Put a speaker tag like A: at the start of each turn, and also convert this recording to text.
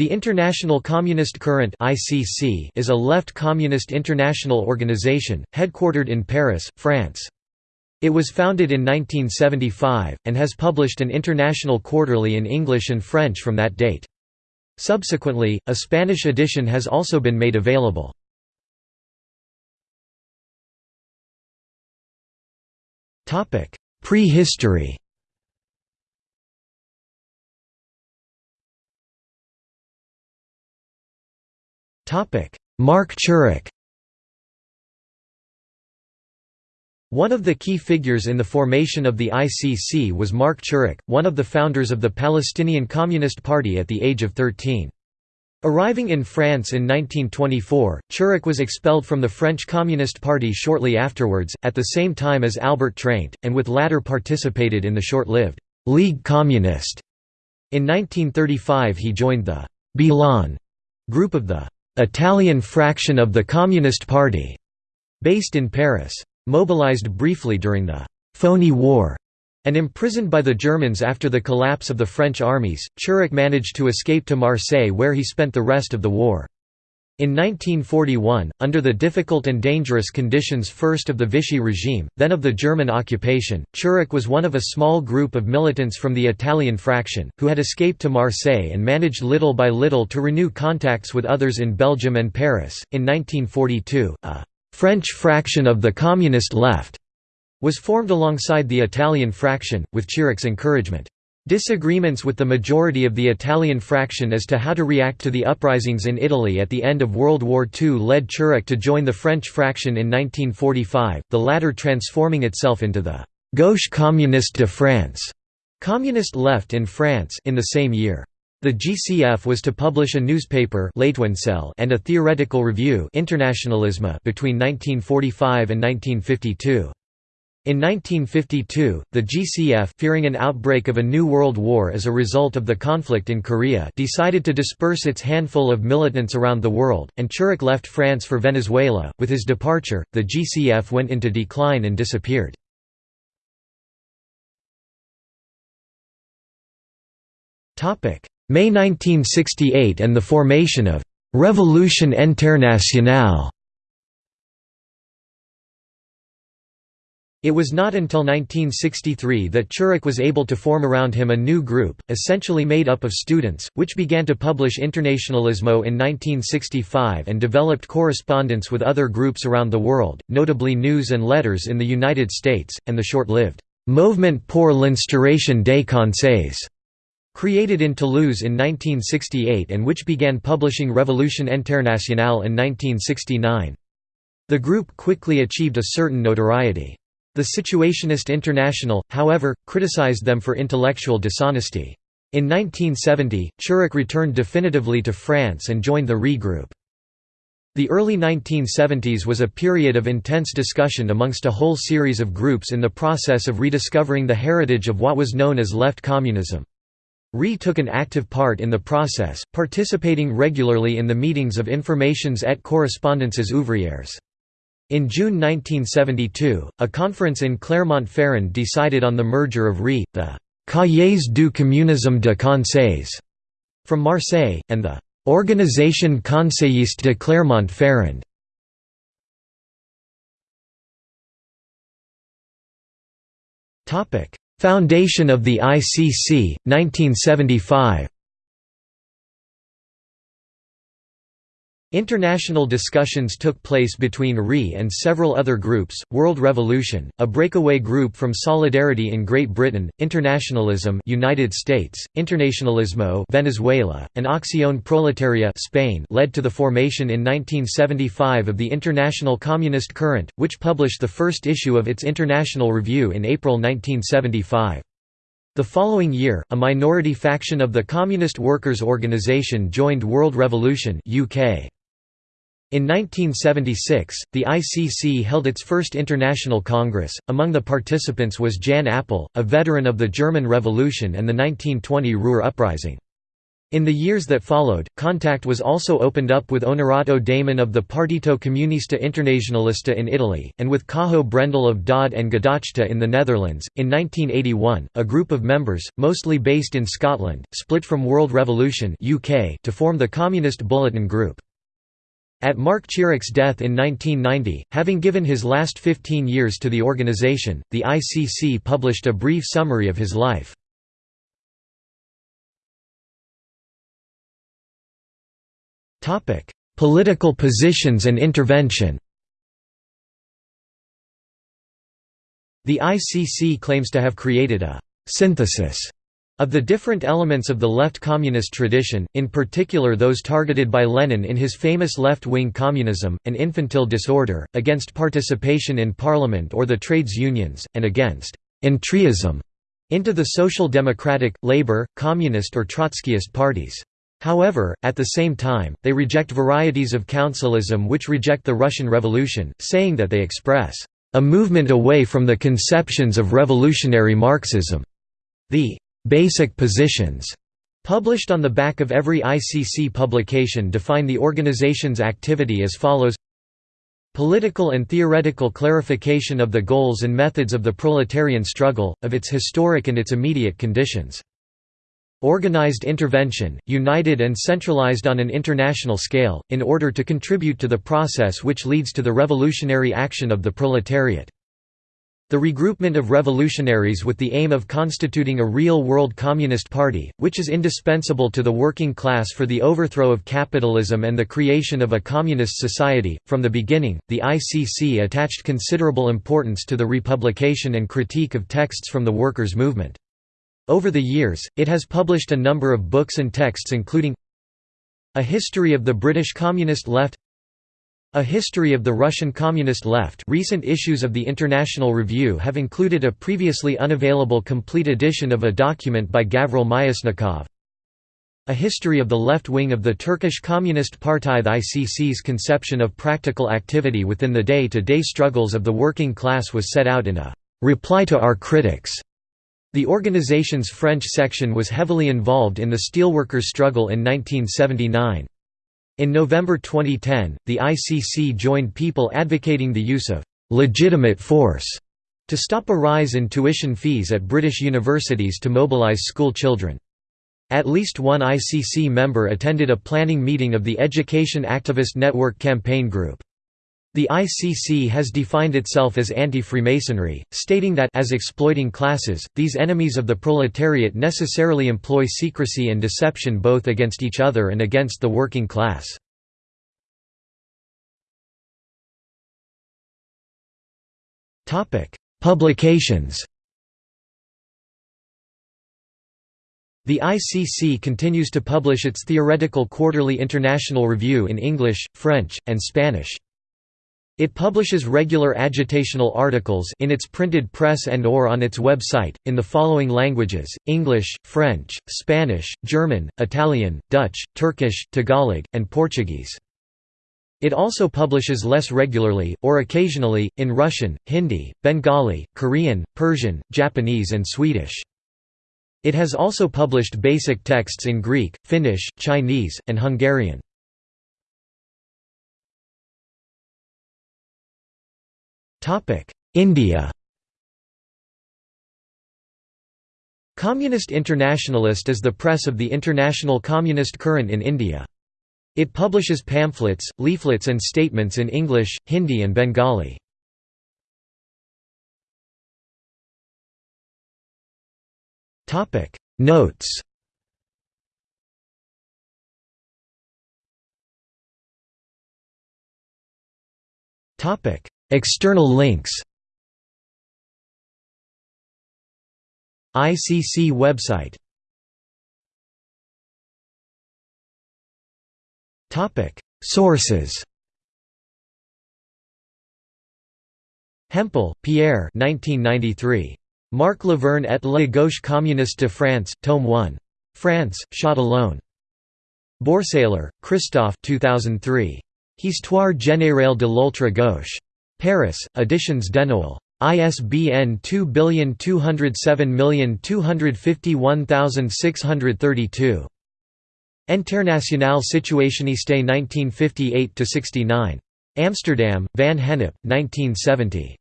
A: The International Communist Current (ICC) is a left communist international organization, headquartered in Paris, France. It was founded in 1975, and has published an international quarterly in English and French from that date. Subsequently, a Spanish edition has also been made available. Topic: Prehistory Marc Chirik One of the key figures in the formation of the ICC was Marc Chirik, one of the founders of the Palestinian Communist Party at the age of 13. Arriving in France in 1924, Chirik was expelled from the French Communist Party shortly afterwards, at the same time as Albert Treint, and with latter participated in the short-lived «League communiste». In 1935 he joined the «Bilan» group of the Italian fraction of the Communist Party, based in Paris. Mobilized briefly during the Phony War» and imprisoned by the Germans after the collapse of the French armies, Chirik managed to escape to Marseille where he spent the rest of the war. In 1941, under the difficult and dangerous conditions first of the Vichy regime, then of the German occupation, Chirik was one of a small group of militants from the Italian fraction, who had escaped to Marseille and managed little by little to renew contacts with others in Belgium and Paris. In 1942, a French fraction of the Communist Left was formed alongside the Italian fraction, with Chirik's encouragement. Disagreements with the majority of the Italian fraction as to how to react to the uprisings in Italy at the end of World War II led Chirik to join the French fraction in 1945, the latter transforming itself into the «Gauche communiste de France» communist left in France in the same year. The GCF was to publish a newspaper and a theoretical review Internationalisme between 1945 and 1952. In 1952, the GCF fearing an outbreak of a new world war as a result of the conflict in Korea decided to disperse its handful of militants around the world, and Chirik left France for Venezuela. With his departure, the GCF went into decline and disappeared. May 1968 and the formation of «Révolution Internationale» It was not until 1963 that Chirik was able to form around him a new group, essentially made up of students, which began to publish Internationalismo in 1965 and developed correspondence with other groups around the world, notably News and Letters in the United States, and the short-lived «Movement pour l'instauration des conseils, created in Toulouse in 1968 and which began publishing Révolution Internationale in 1969. The group quickly achieved a certain notoriety. The Situationist International, however, criticized them for intellectual dishonesty. In 1970, Chirik returned definitively to France and joined the RE Group. The early 1970s was a period of intense discussion amongst a whole series of groups in the process of rediscovering the heritage of what was known as left communism. RE took an active part in the process, participating regularly in the meetings of Informations et Correspondances Ouvrières. In June 1972, a conference in Clermont-Ferrand decided on the merger of RE, the Cahiers du communisme de Conseils from Marseille, and the Organisation Conseilliste de Clermont-Ferrand. Foundation of the ICC, 1975 International discussions took place between RE and several other groups, World Revolution, a breakaway group from Solidarity in Great Britain, Internationalism United States, Internationalismo Venezuela, and Acción Proletaria Spain led to the formation in 1975 of the International Communist Current, which published the first issue of its International Review in April 1975. The following year, a minority faction of the Communist Workers' Organization joined World Revolution UK. In 1976, the ICC held its first international congress. Among the participants was Jan Appel, a veteran of the German Revolution and the 1920 Ruhr Uprising. In the years that followed, contact was also opened up with Onorato Damen of the Partito Comunista Internazionalista in Italy, and with Cajo Brendel of Daad and Gedachte in the Netherlands. In 1981, a group of members, mostly based in Scotland, split from World Revolution UK to form the Communist Bulletin Group. At Marc Chirik's death in 1990, having given his last 15 years to the organisation, the ICC published a brief summary of his life. Political positions and intervention The ICC claims to have created a «synthesis» of the different elements of the left communist tradition, in particular those targeted by Lenin in his famous left-wing communism, an infantile disorder, against participation in parliament or the trades unions, and against «entryism» into the social democratic, labor, communist or Trotskyist parties. However, at the same time, they reject varieties of councilism which reject the Russian Revolution, saying that they express a movement away from the conceptions of revolutionary Marxism. The basic positions published on the back of every ICC publication define the organization's activity as follows Political and theoretical clarification of the goals and methods of the proletarian struggle, of its historic and its immediate conditions. Organized intervention, united and centralized on an international scale, in order to contribute to the process which leads to the revolutionary action of the proletariat. The regroupment of revolutionaries with the aim of constituting a real world communist party, which is indispensable to the working class for the overthrow of capitalism and the creation of a communist society. From the beginning, the ICC attached considerable importance to the republication and critique of texts from the workers' movement. Over the years, it has published a number of books and texts including A History of the British Communist Left A History of the Russian Communist Left recent issues of the International Review have included a previously unavailable complete edition of a document by Gavril Myasnikov A History of the Left Wing of the Turkish Communist Party The ICC's conception of practical activity within the day-to-day -day struggles of the working class was set out in a «reply to our critics» The organization's French section was heavily involved in the steelworkers' struggle in 1979. In November 2010, the ICC joined people advocating the use of «legitimate force» to stop a rise in tuition fees at British universities to mobilise school children. At least one ICC member attended a planning meeting of the Education Activist Network campaign group. The ICC has defined itself as anti-Freemasonry, stating that as exploiting classes, these enemies of the proletariat necessarily employ secrecy and deception both against each other and against the working class. Publications The ICC continues to publish its theoretical quarterly International Review in English, French, and Spanish. It publishes regular agitational articles in its printed press and or on its website, in the following languages, English, French, Spanish, German, Italian, Dutch, Turkish, Tagalog, and Portuguese. It also publishes less regularly, or occasionally, in Russian, Hindi, Bengali, Korean, Persian, Japanese and Swedish. It has also published basic texts in Greek, Finnish, Chinese, and Hungarian. India Communist Internationalist is the press of the international communist current in India. It publishes pamphlets, leaflets and statements in English, Hindi and Bengali. Notes External links ICC website Sources Hempel, Pierre 1993. Marc Laverne et la gauche communiste de France, Tome 1. France, Châtillon. Bourseiller, Christophe 2003. Histoire générale de l'ultra-gauche. Paris, Editions Denoël. ISBN 2207251632. Internationale Situationiste 1958–69. Amsterdam, Van Gennep, 1970.